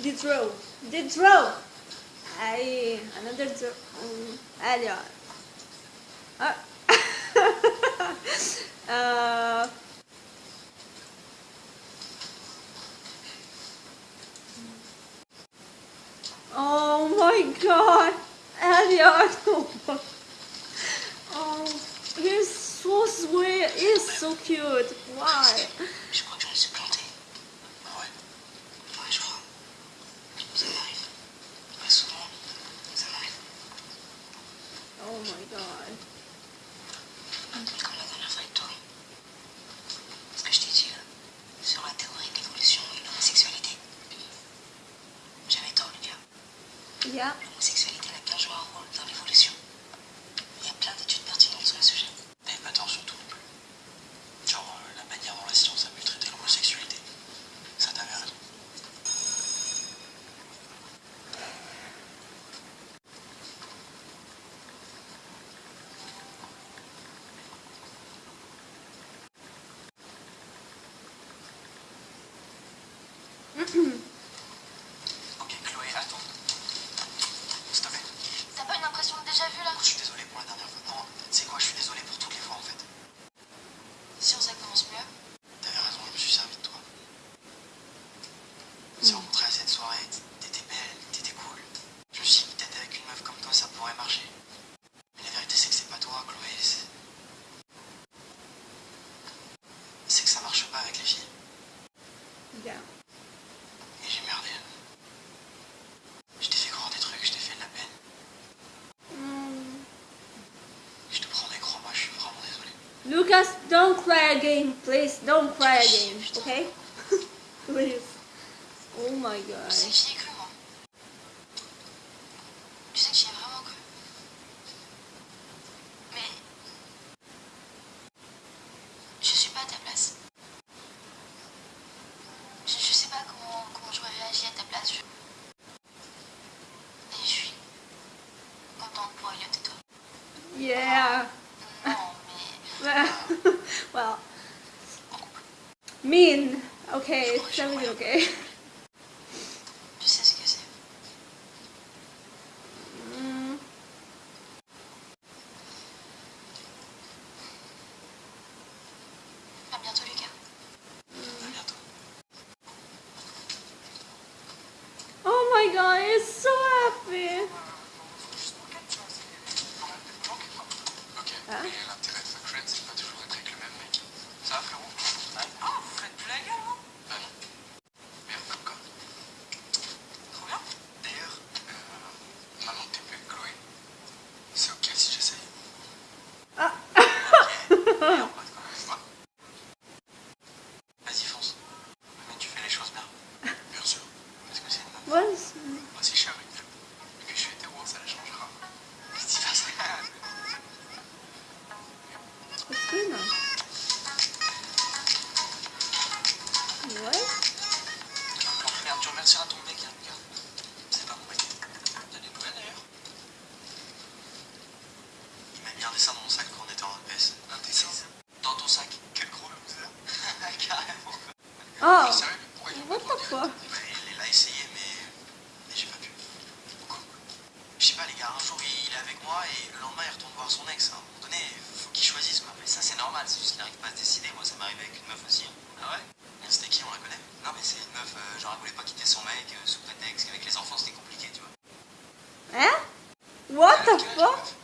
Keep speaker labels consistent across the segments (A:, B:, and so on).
A: The draw. The draw. Aí, another. Um, ó. Ah. uh, oh my god. Eliott. Oh, he's so sweet. He's so cute. Why? Yeah.
B: L'homosexualité n'a qu'un joué un rôle dans l'évolution. Il y a plein d'études pertinentes sur le sujet.
C: Et pas tort surtout non plus. Genre euh, la manière dont la science a pu traiter l'homosexualité. Ça t'avait raison. Ok, Chloé, attends. S'il te plaît.
D: T'as pas une impression de déjà vu là
C: Je suis désolé pour la dernière fois. Non, c'est quoi Je suis désolé pour toutes les fois en fait.
D: Si on ça commence mieux.
C: T'avais raison, je me suis servi de toi. On s'est rencontrés à cette soirée, t'étais belle, t'étais cool. Je me suis dit peut-être avec une meuf comme toi ça pourrait marcher. Mais la vérité c'est que c'est pas toi, Chloé. C'est c'est que ça marche pas avec les filles.
A: Yeah.
C: Et j'ai merdé. Je t'ai fait croire des trucs, je t'ai fait de la peine.
A: Mm.
C: Je te promets, crois-moi, je suis vraiment désolé.
A: Lucas, don't cry again, please. Don't cry again, okay? please. Oh my
D: Tu
A: god.
D: sais que j'y ai cru moi. Tu sais que j'y ai vraiment cru. Mais. Je suis pas à ta place. Je, je sais pas comment, comment j'aurais réagi à ta place. Je... Et je suis contente pour Elliot et toi.
A: Yeah. Mean. Okay, it's totally okay.
D: Je sais ce que c'est.
A: Mm.
D: Bientôt, Lucas.
C: À bientôt.
A: Oh my god, he's so happy.
C: Sais pas, les gars, un jour il est avec moi et le lendemain il retourne voir son ex. À un moment donné, faut qu'il choisisse quoi.
B: Mais ça, c'est normal, c'est juste qu'il n'arrive pas à se décider. Moi, ça m'arrive avec une meuf aussi. hein.
C: Ah ouais? C'était qui, on la connaît
B: Non, mais c'est une meuf, euh, genre, elle voulait pas quitter son mec euh, sous prétexte qu'avec les enfants, c'était compliqué, tu vois.
A: Hein? What the fuck?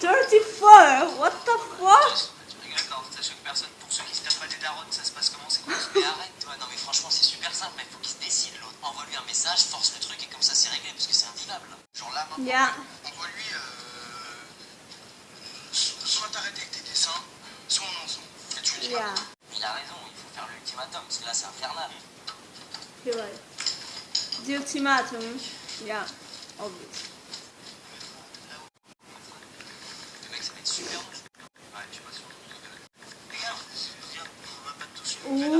A: 34! What the fuck?
B: Tu rigoles, non, sachant que personne, pour ceux qui se tapent pas des darons, ça se passe comment? C'est quoi? Mais arrête, toi. Non, mais franchement, c'est super simple, mais il faut qu'il se décide, l'autre. Envoie-lui un message, force le truc, et comme ça, c'est réglé, parce que c'est invivable.
C: Genre là, maintenant,
A: Yeah.
C: on voit lui. Euh... so- Soit t'arrêtes avec tes dessins, soit on en ensemble. Et tu lui dis
A: Yeah,
B: Il a raison, il faut faire l'ultimatum, parce que là, c'est infernal.
A: you're right. The ultimatum. Yeah, obvious.
B: Le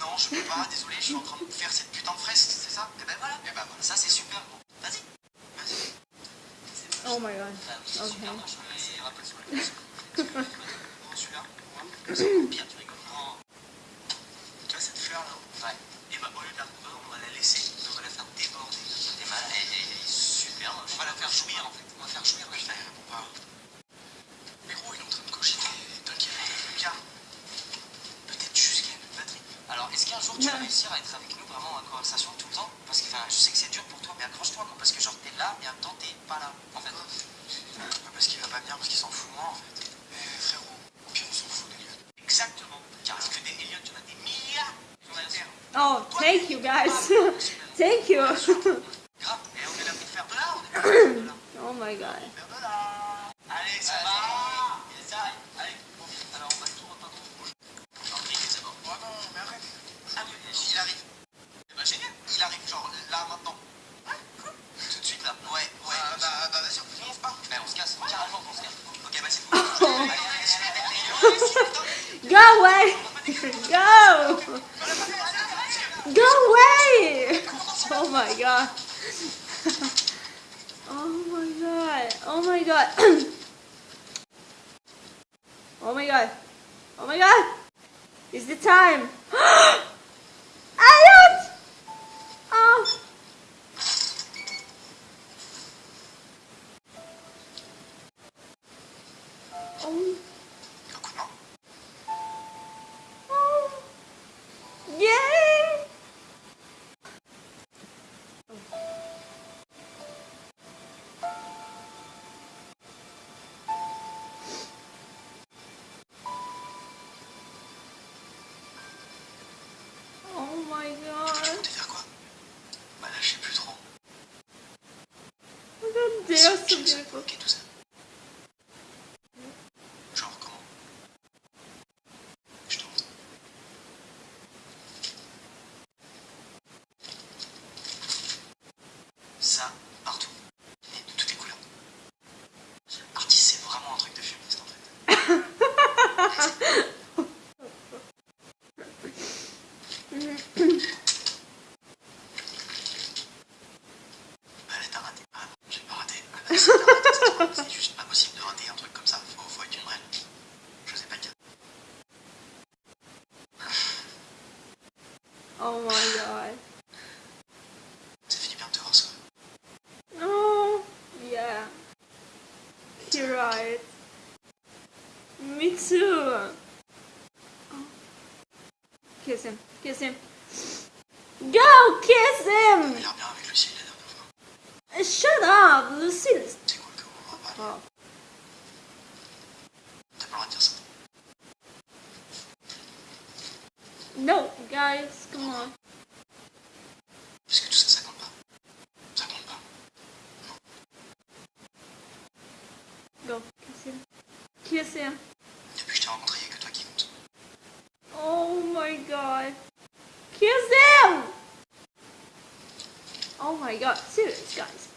B: Non,
C: je peux pas, désolé, je suis en train de faire cette putain de fresque, c'est ça
B: Et ben voilà.
C: Et bah voilà.
B: Ça, c'est super bon. Vas-y.
C: Vas-y.
A: Oh my god.
B: C'est super, c'est sur la.
C: Bon, celui-là.
B: C'est encore pire, tu rigoles.
C: Tu vois cette fleur là
B: Ouais.
C: Et bah au lieu de la couper, on va la laisser, on va la faire déborder.
B: T'es mal, elle, elle- elle est super.
C: On va la faire jouir en fait. On va faire jouir, putain, il répond pas. Mais gros, il est en train de cocher des T'inquiète, Lucas. Peut-être juste qu'il y a une batterie.
B: Alors, est-ce qu'un jour tu vas réussir à être avec nous vraiment en conversation tout le temps Parce que enfin, je sais que c'est dur pour toi, mais accroche-toi quoi. Parce que genre t'es là et en même temps t'es pas là en fait.
C: Pas parce qu'il va pas bien, parce qu'il s'en fout moi en fait. Mais frérot, au pire on s'en fout d'Eliot.
B: Exactement. Car parce que des Elliot, tu en as des milliards sur la terre.
A: Oh, thank you guys. thank you.
C: Grave, et on est là pour faire de l'art, on est là pour faire de l'art.
A: oh my god. Away. Go. Go away. Oh my god. oh my god. Oh my god. oh my god. Oh my god. It's the time. Oh my god.
C: Ça finit de te voir.
A: Oh, yeah. You're right. Me too. Oh. Kiss him. Kiss him. Go kiss him!
C: a l'air bien avec Lucille la dernière fois.
A: Shut up, Lucille.
C: C'est cool que vous va
A: Oh. No, guys, come on.
C: Parce que tout ça, ça compte pas. Ça compte pas.
A: Go, kiss him. Kiss him.
C: Depuis je t'ai rencontré, il y a que toi qui compte.
A: Oh my god. Kiss him! Oh my god, serious, guys.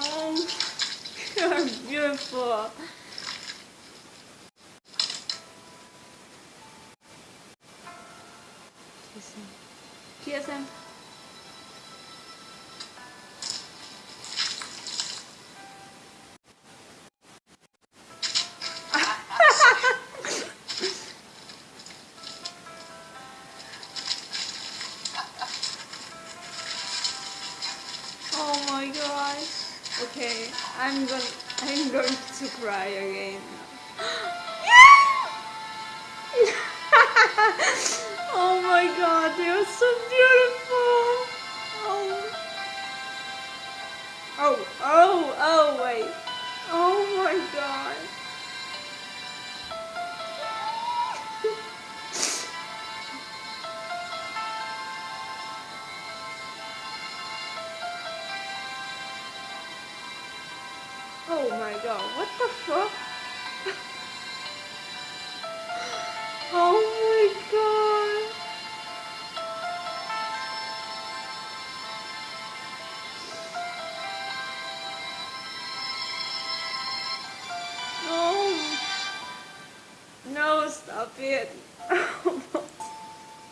A: Oh, you're beautiful. Kiss him. Oh my god. Okay, I'm going I'm going to cry again. oh my god, they are so beautiful. Oh. Oh, oh, oh wait. Oh my god. Oh my god, what the fuck?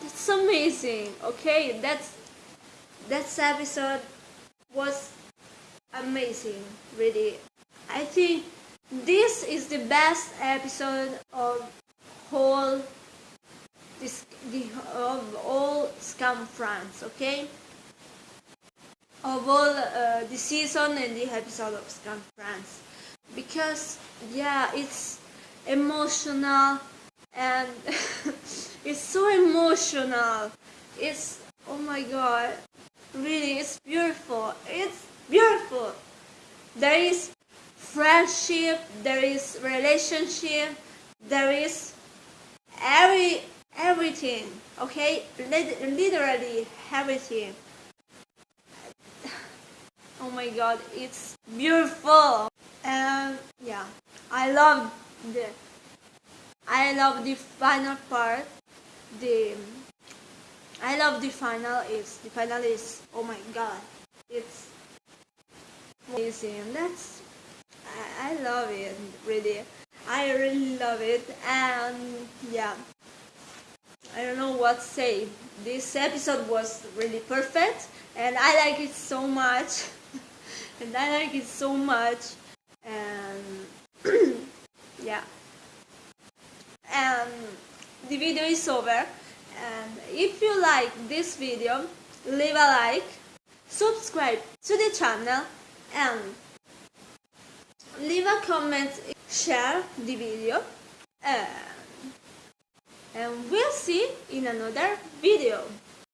A: It's that's amazing. Okay, that's that episode was amazing. Really, I think this is the best episode of whole this the of all Skam France. Okay. Of all uh, the season and the episode of Skam France, because yeah, it's emotional and it's so emotional. It's oh my god, really, it's beautiful. It's beautiful. There is friendship, there is relationship, there is every everything. Okay, literally everything. Oh my god, it's beautiful. And yeah, I love the I love the final part. The I love the final is the final is oh my god. It's amazing. That's I, I love it really. I really love it and yeah. I don't know what to say. This episode was really perfect and I like it so much. and I like it so much and yeah and the video is over. And if you like this video leave a like subscribe to the channel and leave a comment share the video and, and we'll see in another video